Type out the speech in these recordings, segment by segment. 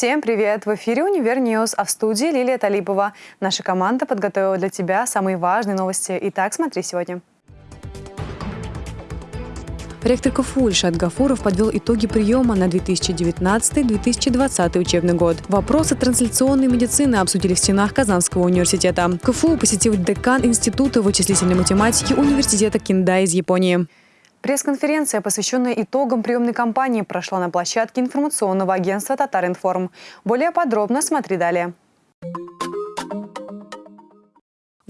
Всем привет! В эфире «Univer News», а в студии Лилия Талипова. Наша команда подготовила для тебя самые важные новости. Итак, смотри сегодня. Ректор КФУ Ильшат Гафуров подвел итоги приема на 2019-2020 учебный год. Вопросы трансляционной медицины обсудили в стенах Казанского университета. КФУ посетил декан Института вычислительной математики Университета Киндай из Японии. Пресс-конференция, посвященная итогам приемной кампании, прошла на площадке информационного агентства «Татаринформ». Более подробно смотри далее.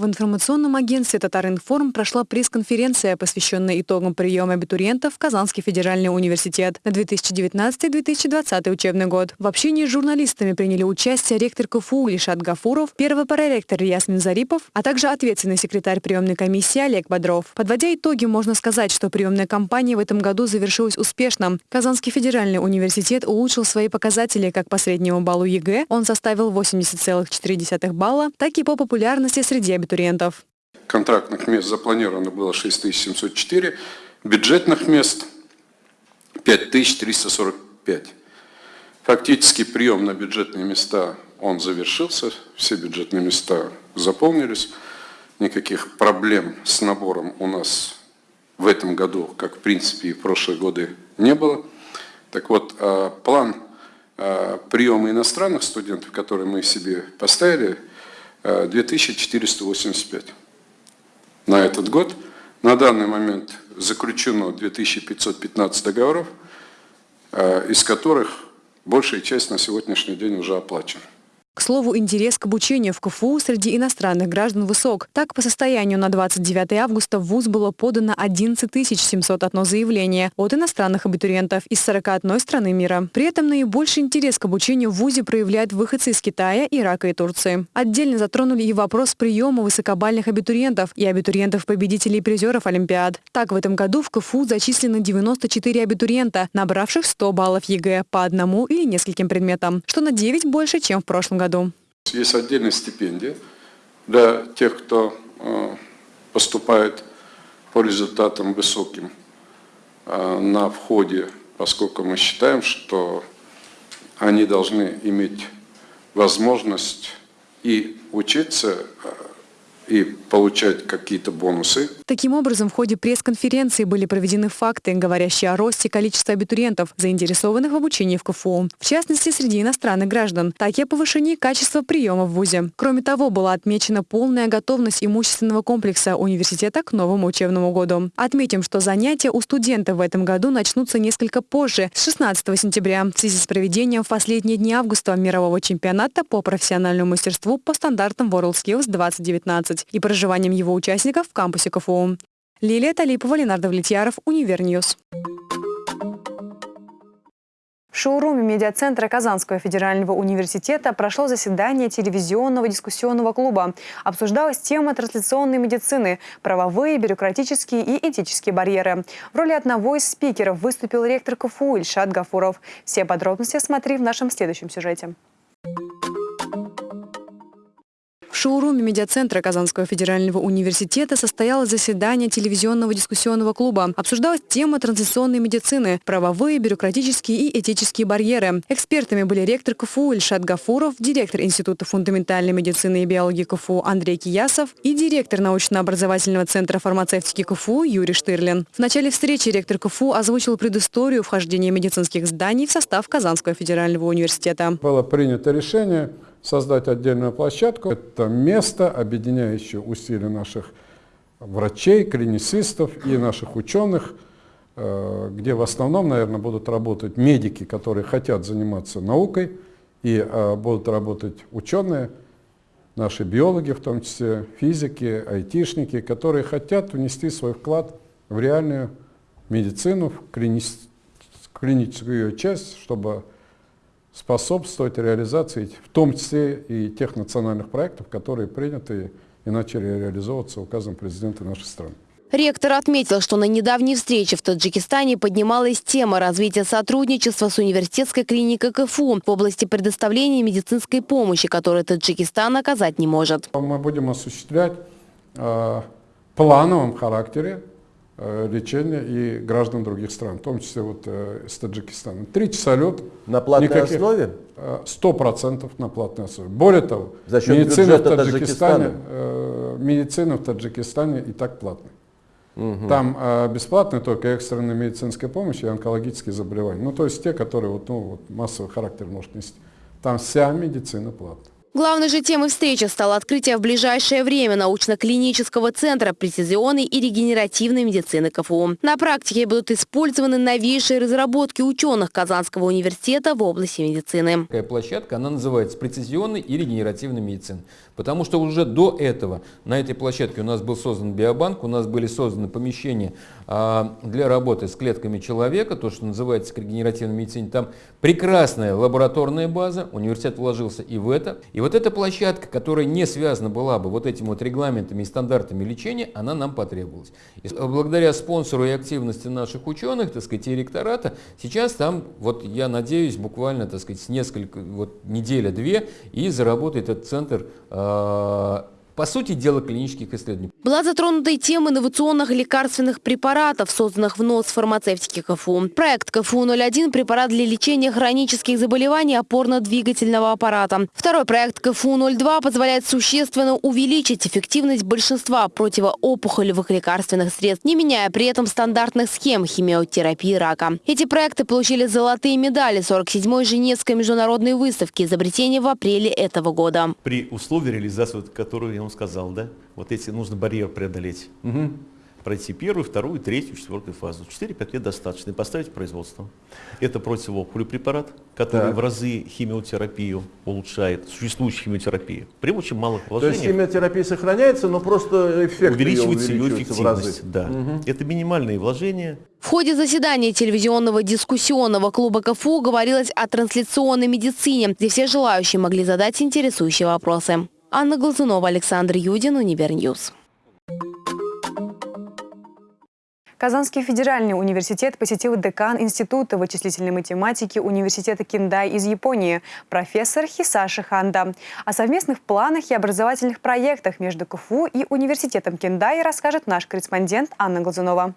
В информационном агентстве «Татаринформ» прошла пресс-конференция, посвященная итогам приема абитуриентов в Казанский федеральный университет на 2019-2020 учебный год. В общении с журналистами приняли участие ректор КФУ Ильшат Гафуров, первый проректор Ясмин Зарипов, а также ответственный секретарь приемной комиссии Олег Бодров. Подводя итоги, можно сказать, что приемная кампания в этом году завершилась успешно. Казанский федеральный университет улучшил свои показатели как по среднему баллу ЕГЭ, он составил 80,4 балла, так и по популярности среди абитуриентов абитуриентов. Контрактных мест запланировано было 6704, бюджетных мест 5345. Фактически прием на бюджетные места он завершился, все бюджетные места заполнились. Никаких проблем с набором у нас в этом году, как в принципе и в прошлые годы, не было. Так вот, а, план а, приема иностранных студентов, который мы себе поставили – 2485 на этот год. На данный момент заключено 2515 договоров, э, из которых большая часть на сегодняшний день уже оплачена. К слову, интерес к обучению в КФУ среди иностранных граждан высок. Так, по состоянию на 29 августа в ВУЗ было подано 11 701 заявление от иностранных абитуриентов из 41 страны мира. При этом наибольший интерес к обучению в ВУЗе проявляют выходцы из Китая, Ирака и Турции. Отдельно затронули и вопрос приема высокобальных абитуриентов и абитуриентов-победителей призеров Олимпиад. Так, в этом году в КФУ зачислено 94 абитуриента, набравших 100 баллов ЕГЭ по одному или нескольким предметам, что на 9 больше, чем в прошлом году году? Есть отдельная стипендия для тех, кто э, поступает по результатам высоким э, на входе, поскольку мы считаем, что они должны иметь возможность и учиться э, и получать какие-то бонусы. Таким образом, в ходе пресс-конференции были проведены факты, говорящие о росте количества абитуриентов, заинтересованных в обучении в КФУ. В частности, среди иностранных граждан, так и о повышении качества приема в ВУЗе. Кроме того, была отмечена полная готовность имущественного комплекса университета к новому учебному году. Отметим, что занятия у студентов в этом году начнутся несколько позже, с 16 сентября, в связи с проведением в последние дни августа мирового чемпионата по профессиональному мастерству по стандартам WorldSkills 2019 и проживанием его участников в кампусе КФУ. Лилия Талипова, Ленар Давлетьяров, Univer News. В шоуруме медиацентра Казанского федерального университета прошло заседание телевизионного дискуссионного клуба. Обсуждалась тема трансляционной медицины, правовые, бюрократические и этические барьеры. В роли одного из спикеров выступил ректор КФУ Ильшат Гафуров. Все подробности смотри в нашем следующем сюжете шоуруме медиацентра Казанского федерального университета состоялось заседание телевизионного дискуссионного клуба. Обсуждалась тема транзиционной медицины, правовые, бюрократические и этические барьеры. Экспертами были ректор КФУ Ильшат Гафуров, директор Института фундаментальной медицины и биологии КФУ Андрей Киясов и директор научно-образовательного центра фармацевтики КФУ Юрий Штырлин. В начале встречи ректор КФУ озвучил предысторию вхождения медицинских зданий в состав Казанского федерального университета. Было принято решение создать отдельную площадку. Это место, объединяющее усилия наших врачей, клиницистов и наших ученых, э, где в основном, наверное, будут работать медики, которые хотят заниматься наукой, и э, будут работать ученые, наши биологи, в том числе физики, айтишники, которые хотят внести свой вклад в реальную медицину, в клиническую часть, чтобы способствовать реализации, в том числе и тех национальных проектов, которые приняты и начали реализовываться указом президента нашей страны. Ректор отметил, что на недавней встрече в Таджикистане поднималась тема развития сотрудничества с университетской клиникой КФУ в области предоставления медицинской помощи, которую Таджикистан оказать не может. Мы будем осуществлять э, плановом характере лечения и граждан других стран, в том числе вот э, из Таджикистана. Три часа лет. На платной никаких, основе? Сто процентов на платной основе. Более того, За счет медицина в Таджикистане, э, медицина в Таджикистане и так платная. Угу. Там э, бесплатная только экстренная медицинская помощь и онкологические заболевания. Ну, то есть те, которые вот, ну, вот массовый характер может нести. Там вся медицина платная. Главной же темой встречи стало открытие в ближайшее время научно-клинического центра прецизионной и регенеративной медицины КФУ. На практике будут использованы новейшие разработки ученых Казанского университета в области медицины. Такая площадка, она называется прецизионной и регенеративной медицины. Потому что уже до этого на этой площадке у нас был создан биобанк, у нас были созданы помещения для работы с клетками человека, то, что называется регенеративной медицине. Там прекрасная лабораторная база, университет вложился и в это. И вот эта площадка, которая не связана была бы вот этими вот регламентами и стандартами лечения, она нам потребовалась. И благодаря спонсору и активности наших ученых, так сказать, и ректората, сейчас там, вот я надеюсь, буквально, так сказать, несколько, вот неделя-две, и заработает этот центр Э, по сути дела, клинических исследований. Была затронута и тема инновационных лекарственных препаратов, созданных в НОС фармацевтики КФУ. Проект КФУ-01 – препарат для лечения хронических заболеваний опорно-двигательного аппарата. Второй проект КФУ-02 позволяет существенно увеличить эффективность большинства противоопухолевых лекарственных средств, не меняя при этом стандартных схем химиотерапии рака. Эти проекты получили золотые медали 47-й Женевской международной выставки изобретения в апреле этого года. При условии реализации, которую я вам сказал, да, вот эти нужно барьер преодолеть. Угу. Пройти первую, вторую, третью, четвертую фазу. 4-5 лет достаточно и поставить производство. Это противоопухолевый препарат, который так. в разы химиотерапию улучшает, существующую химиотерапию. При очень малых вложениях. То есть химиотерапия сохраняется, но просто эффект увеличивается ее, увеличивается ее эффективность. Да. Угу. Это минимальные вложения. В ходе заседания телевизионного дискуссионного клуба КФУ говорилось о трансляционной медицине, где все желающие могли задать интересующие вопросы. Анна Глазунова, Александр Юдин, Univer News. Казанский федеральный университет посетил декан Института вычислительной математики Университета Киндай из Японии, профессор Хисаши Ханда. О совместных планах и образовательных проектах между КФУ и Университетом Киндай расскажет наш корреспондент Анна Глазунова.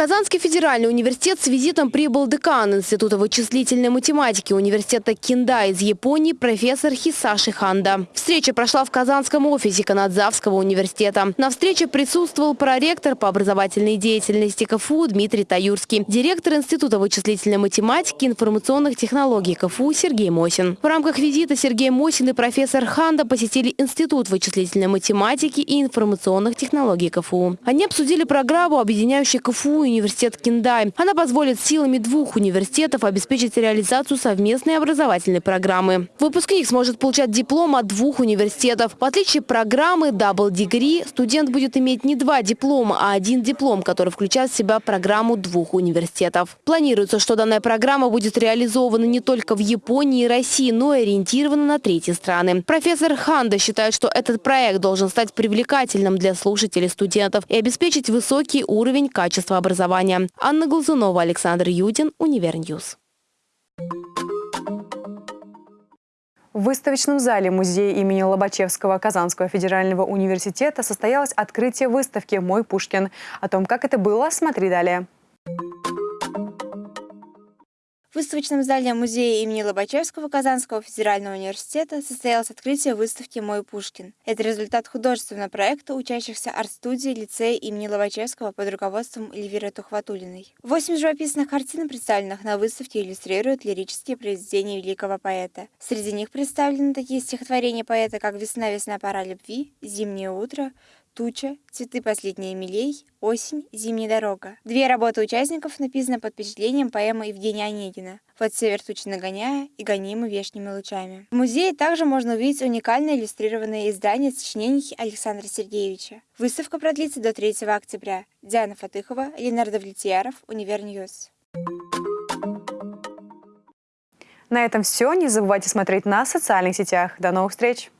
Казанский федеральный университет с визитом прибыл декан Института вычислительной математики университета Кинда из Японии профессор Хисаши Ханда. Встреча прошла в Казанском офисе Канадзавского университета. На встрече присутствовал проректор по образовательной деятельности КФУ Дмитрий Таюрский, директор Института вычислительной математики и информационных технологий КФУ Сергей Мосин. В рамках визита Сергей Мосин и профессор Ханда посетили Институт вычислительной математики и информационных технологий КФУ. Они обсудили программу, объединяющую КФУ университет Киндай. Она позволит силами двух университетов обеспечить реализацию совместной образовательной программы. Выпускник сможет получать диплом от двух университетов. В отличие от программы Double Degree, студент будет иметь не два диплома, а один диплом, который включает в себя программу двух университетов. Планируется, что данная программа будет реализована не только в Японии и России, но и ориентирована на третьи страны. Профессор Ханда считает, что этот проект должен стать привлекательным для слушателей студентов и обеспечить высокий уровень качества образования образования. Анна Глазунова, Александр Юдин, Univer News. В выставочном зале музея имени Лобачевского Казанского федерального университета состоялось открытие выставки «Мой Пушкин». О том, как это было, смотри далее. В выставочном зале музея имени Лобачевского Казанского федерального университета состоялось открытие выставки «Мой Пушкин». Это результат художественного проекта учащихся арт-студии лицея имени Лобачевского под руководством Эльвиры Тухватулиной. Восемь живописных картин, представленных на выставке, иллюстрируют лирические произведения великого поэта. Среди них представлены такие стихотворения поэта, как «Весна, весна, пора любви», «Зимнее утро», Туча, Цветы последние милей, Осень, Зимняя дорога. Две работы участников написаны под впечатлением поэмы Евгения Онегина «Вот север тучи нагоняя и гонимы вешними лучами». В музее также можно увидеть уникальное иллюстрированное издание сочинений Александра Сергеевича. Выставка продлится до 3 октября. Диана Фатыхова, Ленар Давлетьяров, Univer News. На этом все. Не забывайте смотреть нас в социальных сетях. До новых встреч!